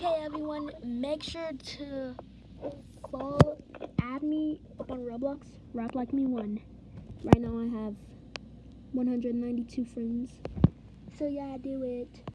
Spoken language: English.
Okay, everyone, make sure to follow, add me up on Roblox, Rap Like Me One. Right now I have 192 friends. So yeah, do it.